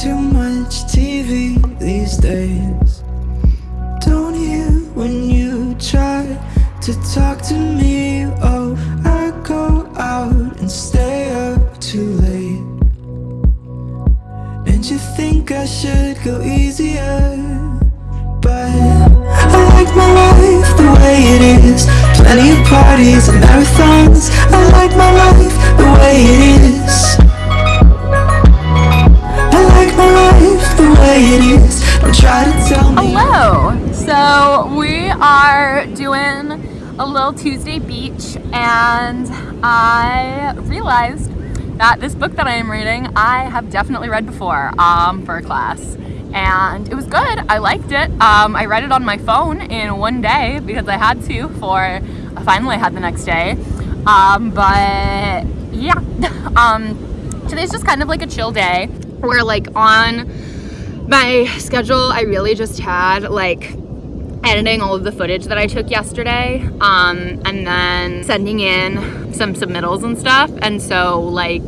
too much TV these days. Don't hear when you try to talk to me. Oh, I go out and stay up too late. And you think I should go easier. But I like my life the way it is. Plenty of parties and marathons. I like my life the way it is. Don't try to tell me. Hello! So we are doing a little Tuesday beach and I realized that this book that I am reading I have definitely read before um, for a class and it was good. I liked it. Um, I read it on my phone in one day because I had to for a final I had the next day. Um, but yeah, um, today's just kind of like a chill day. We're like on my schedule. I really just had like editing all of the footage that I took yesterday um, and then sending in some submittals and stuff. And so like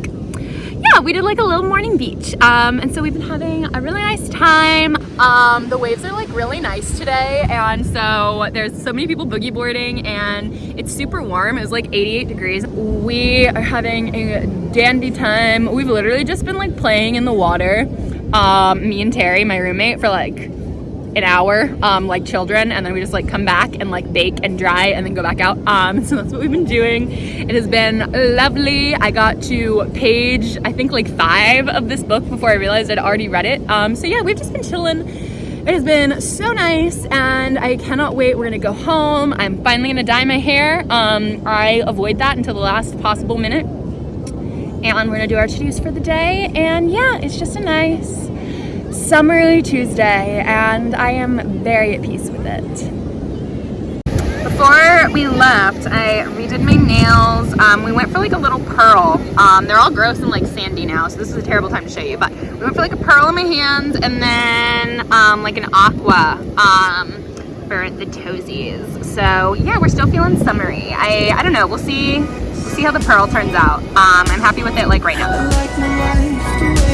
yeah, we did like a little morning beach. Um, and so we've been having a really nice time. Um, the waves are like really nice today. And so there's so many people boogie boarding and it's super warm. It was like 88 degrees. We are having a dandy time. We've literally just been like playing in the water. Um, me and Terry, my roommate, for like an hour um, like children and then we just like come back and like bake and dry and then go back out. Um, so that's what we've been doing. It has been lovely. I got to page I think like five of this book before I realized I'd already read it. Um, so yeah we've just been chilling. It has been so nice and I cannot wait. We're gonna go home. I'm finally gonna dye my hair. Um, I avoid that until the last possible minute. And we're gonna do our to-dos for the day. And yeah it's just a nice summery Tuesday and I am very at peace with it. Before we left, I redid my nails. Um, we went for like a little pearl. Um, they're all gross and like sandy now, so this is a terrible time to show you, but we went for like a pearl in my hands and then um, like an aqua um, for the toesies. So yeah, we're still feeling summery. I, I don't know, we'll see, we'll see how the pearl turns out. Um, I'm happy with it like right now.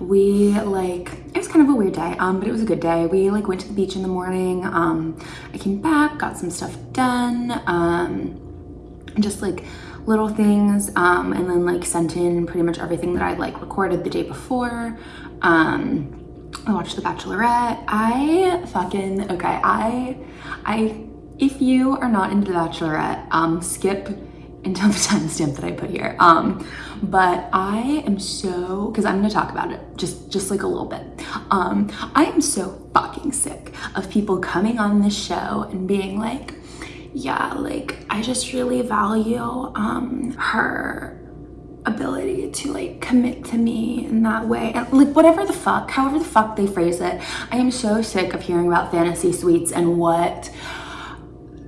we like, it was kind of a weird day, um, but it was a good day. We like went to the beach in the morning. Um, I came back, got some stuff done. Um, just like little things um, and then like sent in pretty much everything that I'd like recorded the day before. Um, I watched The Bachelorette. I fucking, okay, I, I, if you are not into The Bachelorette, um, skip until the timestamp that I put here. Um, but I am so, because I'm gonna talk about it just, just like a little bit. Um, I am so fucking sick of people coming on this show and being like, yeah, like I just really value um, her ability to like commit to me in that way and like whatever the fuck however the fuck they phrase it i am so sick of hearing about fantasy suites and what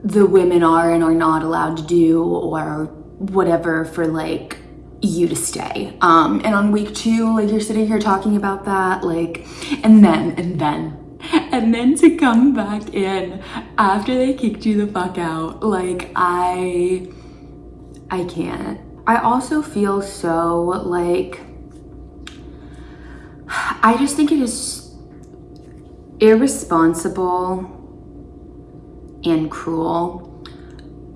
the women are and are not allowed to do or whatever for like you to stay. Um and on week two like you're sitting here talking about that like and then and then and then to come back in after they kicked you the fuck out like i i can't. I also feel so like i just think it is irresponsible and cruel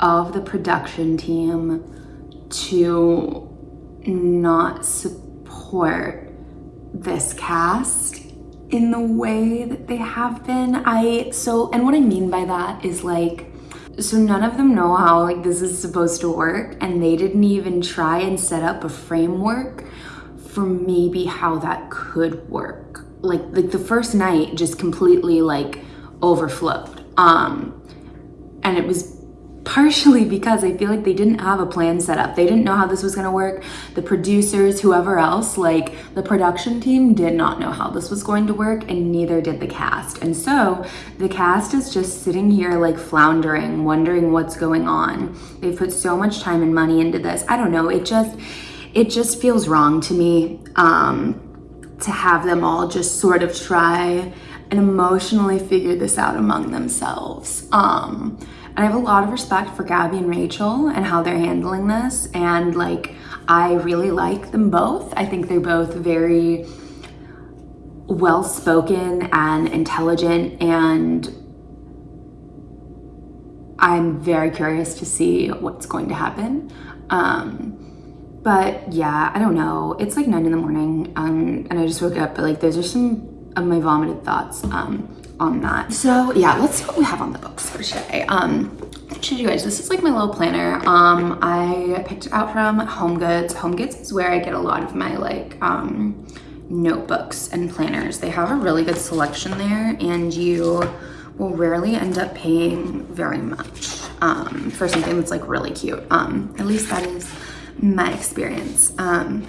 of the production team to not support this cast in the way that they have been. I so and what I mean by that is like so none of them know how like this is supposed to work and they didn't even try and set up a framework for maybe how that could work. like like the first night just completely like overflowed. Um, and it was partially because I feel like they didn't have a plan set up. They didn't know how this was going to work. The producers, whoever else, like the production team did not know how this was going to work and neither did the cast. And so the cast is just sitting here like floundering, wondering what's going on. They've put so much time and money into this. I don't know. It just, it just feels wrong to me um, to have them all just sort of try and emotionally figure this out among themselves. Um, and I have a lot of respect for Gabby and Rachel and how they're handling this. And like, I really like them both. I think they're both very well spoken and intelligent. And I'm very curious to see what's going to happen. Um, but yeah, I don't know. It's like nine in the morning um, and I just woke up, but like those are some of my vomited thoughts. Um, on that. So yeah, let's see what we have on the books for today. Um, should you guys, this is like my little planner. Um, I picked it out from Home Goods. Home Goods is where I get a lot of my like um, notebooks and planners. They have a really good selection there and you will rarely end up paying very much um, for something that's like really cute. Um, at least that is my experience. Um,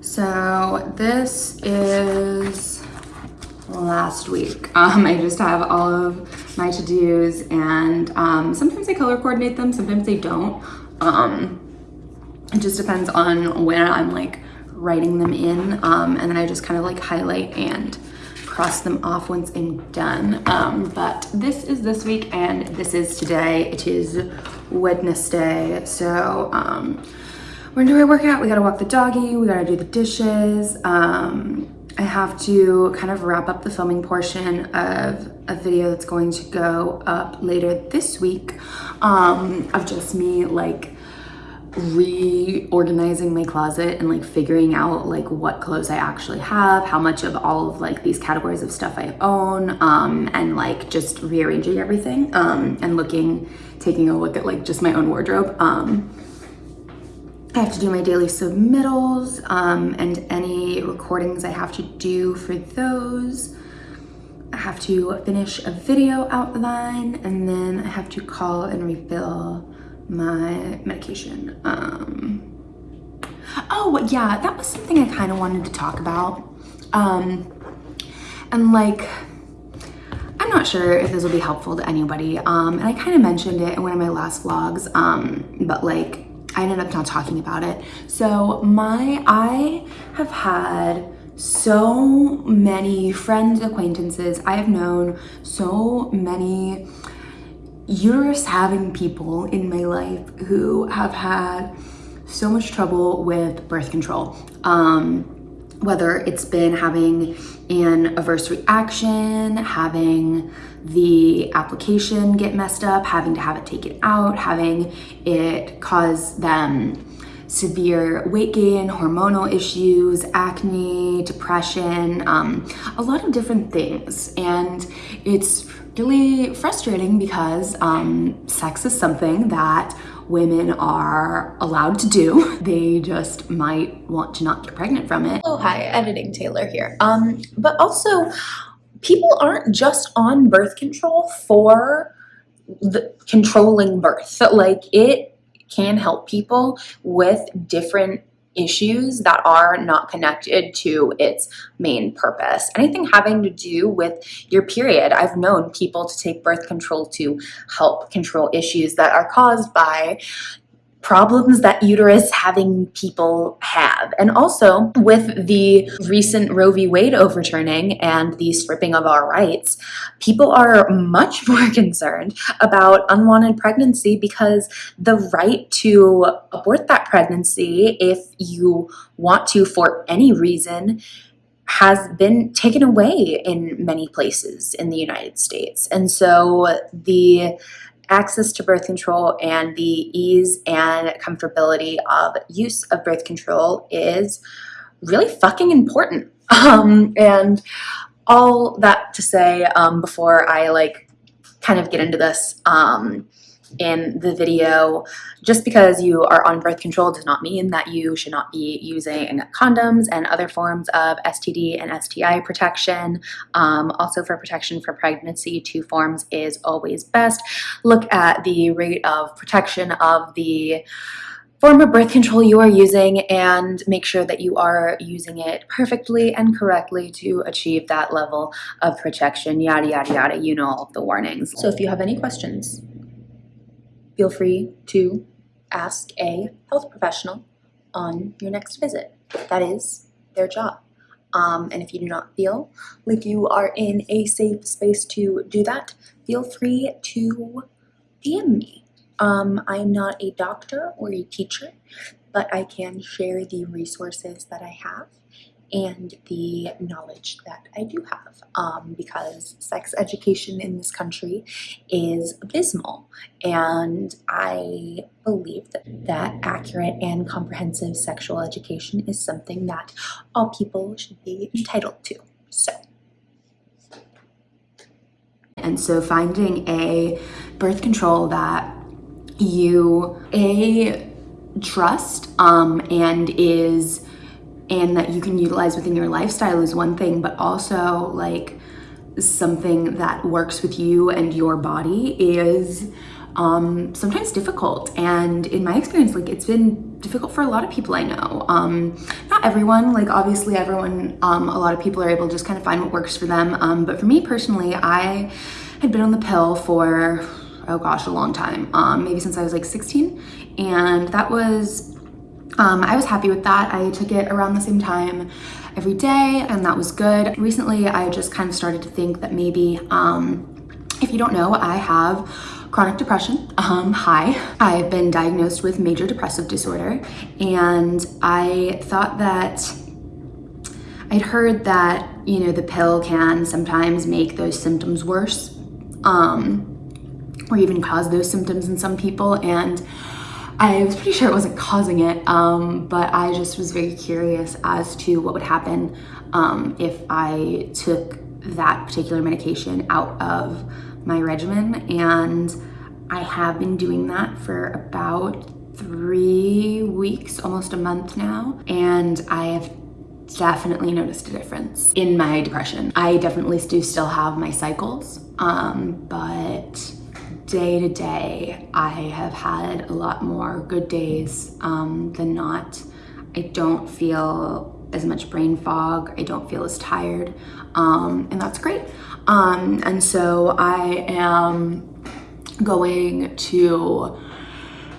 so this is last week. Um, I just have all of my to-dos and um, sometimes I color coordinate them, sometimes I don't. Um, it just depends on when I'm like writing them in um, and then I just kind of like highlight and cross them off once I'm done. Um, but this is this week and this is today. It is Wednesday. So um, when do I work out? We gotta walk the doggy, we gotta do the dishes. Um, I have to kind of wrap up the filming portion of a video that's going to go up later this week um, of just me like reorganizing my closet and like figuring out like what clothes I actually have, how much of all of like these categories of stuff I own, um, and like just rearranging everything um, and looking, taking a look at like just my own wardrobe. Um, I have to do my daily submittals um, and any recordings I have to do for those. I have to finish a video outline and then I have to call and refill my medication. Um, oh yeah, that was something I kind of wanted to talk about. Um, and like, I'm not sure if this will be helpful to anybody. Um, and I kind of mentioned it in one of my last vlogs, um, but like I ended up not talking about it. So my, I have had so many friends, acquaintances. I have known so many uterus having people in my life who have had so much trouble with birth control. Um, whether it's been having an adverse reaction, having the application get messed up, having to have it taken out, having it cause them severe weight gain, hormonal issues, acne, depression, um, a lot of different things. And it's really frustrating because um, sex is something that women are allowed to do. They just might want to not get pregnant from it. Oh, hi, editing Taylor here. Um, but also, people aren't just on birth control for the controlling birth. Like it can help people with different issues that are not connected to its main purpose. Anything having to do with your period. I've known people to take birth control to help control issues that are caused by problems that uterus having people have. And also with the recent Roe v. Wade overturning and the stripping of our rights, people are much more concerned about unwanted pregnancy because the right to abort that pregnancy if you want to for any reason has been taken away in many places in the United States. And so the access to birth control and the ease and comfortability of use of birth control is really fucking important. Um, and all that to say um, before I like kind of get into this, um, in the video. Just because you are on birth control does not mean that you should not be using condoms and other forms of STD and STI protection. Um, also for protection for pregnancy, two forms is always best. Look at the rate of protection of the form of birth control you are using and make sure that you are using it perfectly and correctly to achieve that level of protection, yada, yada, yada. You know all of the warnings. So if you have any questions, feel free to ask a health professional on your next visit. That is their job. Um, and if you do not feel like you are in a safe space to do that, feel free to DM me. Um, I'm not a doctor or a teacher, but I can share the resources that I have and the knowledge that I do have um, because sex education in this country is abysmal and I believe that, that accurate and comprehensive sexual education is something that all people should be entitled to. So. And so finding a birth control that you a trust um, and is and that you can utilize within your lifestyle is one thing but also like something that works with you and your body is um, sometimes difficult. And in my experience like it's been difficult for a lot of people I know. Um, not everyone like obviously everyone um, a lot of people are able to just kind of find what works for them. Um, but for me personally I had been on the pill for oh gosh, a long time, um, maybe since I was like 16. And that was, um, I was happy with that. I took it around the same time every day and that was good. Recently, I just kind of started to think that maybe, um, if you don't know, I have chronic depression. Um, hi, I've been diagnosed with major depressive disorder and I thought that I'd heard that, you know, the pill can sometimes make those symptoms worse. Um, or even cause those symptoms in some people. And I was pretty sure it wasn't causing it, um, but I just was very curious as to what would happen um, if I took that particular medication out of my regimen. And I have been doing that for about three weeks, almost a month now. And I have definitely noticed a difference in my depression. I definitely do still have my cycles, um, but day to day, I have had a lot more good days um, than not. I don't feel as much brain fog. I don't feel as tired, um, and that's great. Um, and so I am going to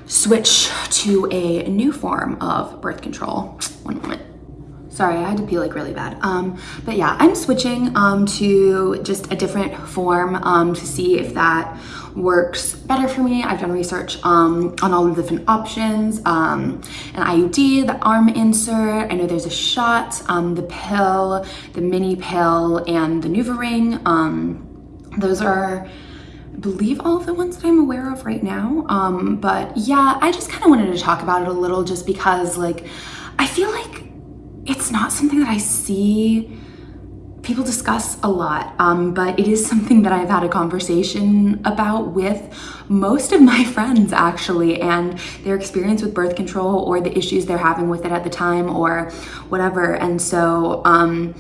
switch to a new form of birth control. One moment. Sorry, I had to pee like really bad. Um, but yeah, I'm switching um, to just a different form um, to see if that works better for me. I've done research um, on all the different options, um, an IUD, the arm insert, I know there's a shot, um, the pill, the mini pill, and the NuvaRing. Um, those are I believe all of the ones that I'm aware of right now. Um, but yeah, I just kind of wanted to talk about it a little just because like, I feel like it's not something that I see people discuss a lot, um, but it is something that I've had a conversation about with most of my friends actually, and their experience with birth control or the issues they're having with it at the time or whatever. And so um,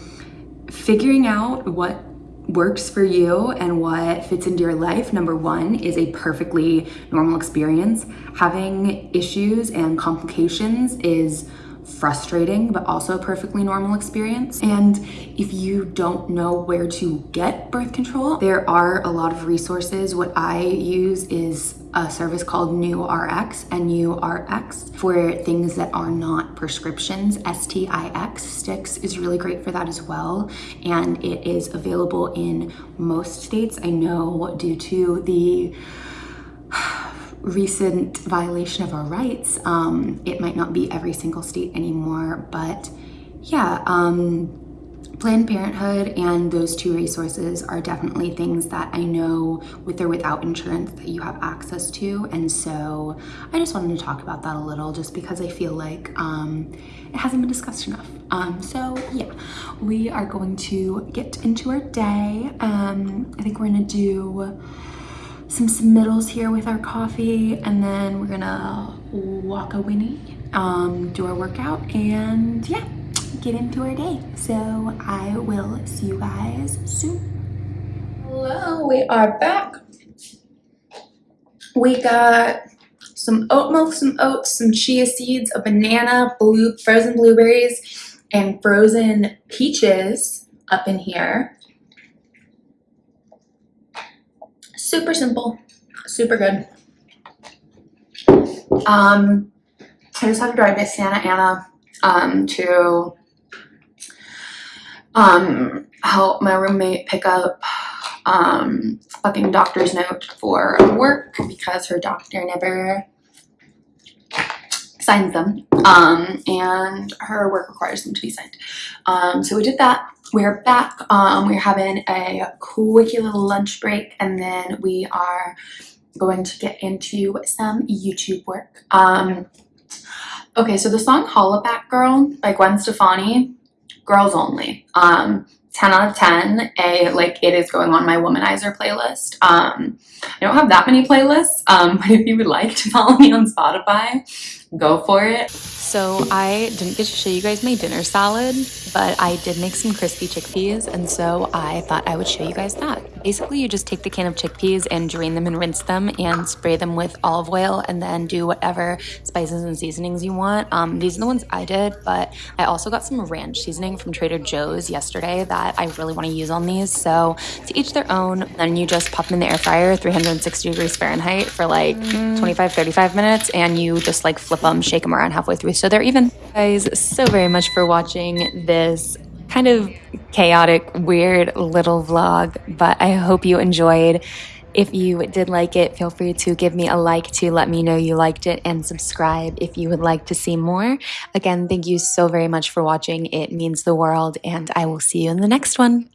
figuring out what works for you and what fits into your life, number one, is a perfectly normal experience. Having issues and complications is frustrating, but also a perfectly normal experience. And if you don't know where to get birth control, there are a lot of resources. What I use is a service called NuRx, and N-U-R-X, for things that are not prescriptions. S-T-I-X, Stix is really great for that as well. And it is available in most states. I know due to the recent violation of our rights. Um, it might not be every single state anymore, but yeah, um, Planned Parenthood and those two resources are definitely things that I know with or without insurance that you have access to. And so I just wanted to talk about that a little just because I feel like um, it hasn't been discussed enough. Um, so yeah, we are going to get into our day. Um, I think we're gonna do some submittals here with our coffee and then we're gonna walk a Winnie, um, do our workout and yeah, get into our day. So I will see you guys soon. Hello, we are back. We got some oat milk, some oats, some chia seeds, a banana, blue frozen blueberries, and frozen peaches up in here. Super simple, super good. Um, I just had to drive to Santa Ana um, to um, help my roommate pick up um, fucking doctor's note for work because her doctor never signs them um, and her work requires them to be signed. Um, so we did that. We're back. Um, we're having a quickie little lunch break and then we are going to get into some YouTube work. Um, okay, so the song Hollaback Girl by Gwen Stefani, girls only. Um, 10 out of 10 a like it is going on my womanizer playlist um i don't have that many playlists um but if you would like to follow me on spotify go for it So I didn't get to show you guys my dinner salad, but I did make some crispy chickpeas, and so I thought I would show you guys that. Basically, you just take the can of chickpeas and drain them and rinse them and spray them with olive oil and then do whatever spices and seasonings you want. Um, these are the ones I did, but I also got some ranch seasoning from Trader Joe's yesterday that I really want to use on these. So to each their own. Then you just pop them in the air fryer, 360 degrees Fahrenheit for like 25, 35 minutes, and you just like flip them, shake them around halfway through so they're even. Guys, so very much for watching this kind of chaotic, weird little vlog, but I hope you enjoyed. If you did like it, feel free to give me a like to let me know you liked it and subscribe if you would like to see more. Again, thank you so very much for watching. It means the world, and I will see you in the next one.